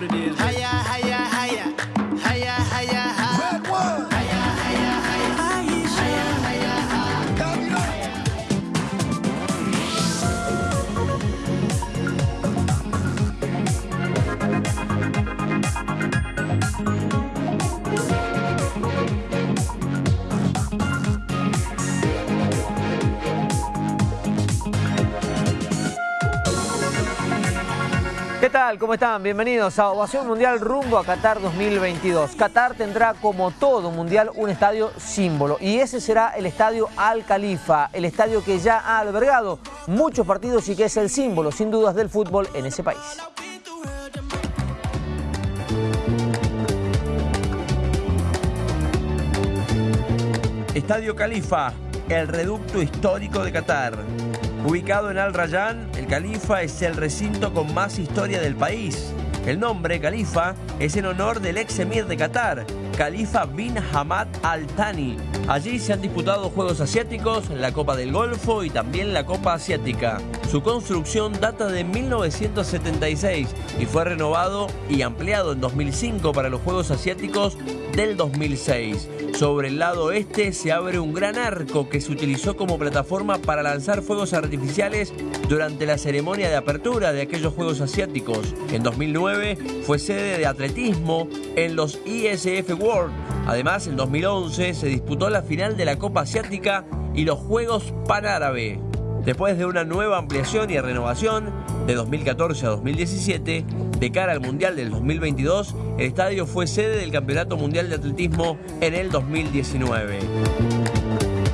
what it is. ¿Qué tal? ¿Cómo están? Bienvenidos a Ovación Mundial rumbo a Qatar 2022. Qatar tendrá como todo mundial un estadio símbolo y ese será el estadio Al Khalifa, el estadio que ya ha albergado muchos partidos y que es el símbolo sin dudas del fútbol en ese país. Estadio Califa, el reducto histórico de Qatar. Ubicado en Al Rayyan, el Califa es el recinto con más historia del país. El nombre Califa es en honor del ex emir de Qatar, Khalifa bin Hamad Al Thani. Allí se han disputado Juegos Asiáticos, la Copa del Golfo y también la Copa Asiática. Su construcción data de 1976 y fue renovado y ampliado en 2005 para los Juegos Asiáticos del 2006. Sobre el lado este se abre un gran arco que se utilizó como plataforma para lanzar fuegos artificiales durante la ceremonia de apertura de aquellos Juegos Asiáticos. En 2009 fue sede de atletismo en los ISF World. Además, en 2011 se disputó la final de la Copa Asiática y los Juegos Panárabe. Después de una nueva ampliación y renovación de 2014 a 2017, de cara al Mundial del 2022, el estadio fue sede del Campeonato Mundial de Atletismo en el 2019.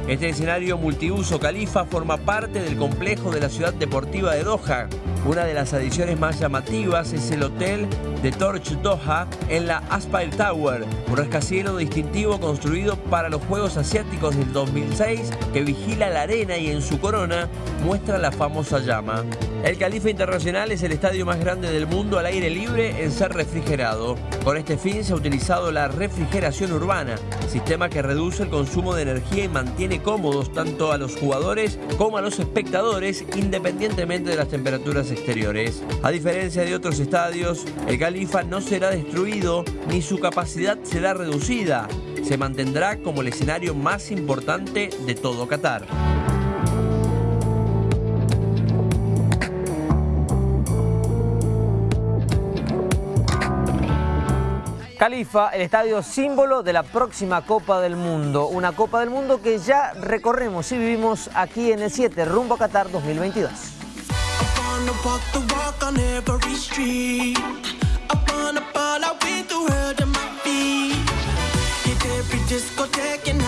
Este escenario multiuso Califa forma parte del complejo de la ciudad deportiva de Doha. Una de las adiciones más llamativas es el hotel de Torch Doha en la Aspire Tower, un rascacielos distintivo construido para los Juegos Asiáticos del 2006 que vigila la arena y en su corona muestra la famosa llama. El Califa Internacional es el estadio más grande del mundo al aire libre en ser refrigerado. Con este fin se ha utilizado la refrigeración urbana, sistema que reduce el consumo de energía y mantiene cómodos tanto a los jugadores como a los espectadores independientemente de las temperaturas exteriores. A diferencia de otros estadios, el Califa no será destruido ni su capacidad será reducida. Se mantendrá como el escenario más importante de todo Qatar. Califa, el estadio símbolo de la próxima Copa del Mundo. Una Copa del Mundo que ya recorremos y vivimos aquí en el 7, rumbo a Qatar 2022. I wanna walk the walk on every street. I wanna ball out with the world at my feet. Hit every discotheque and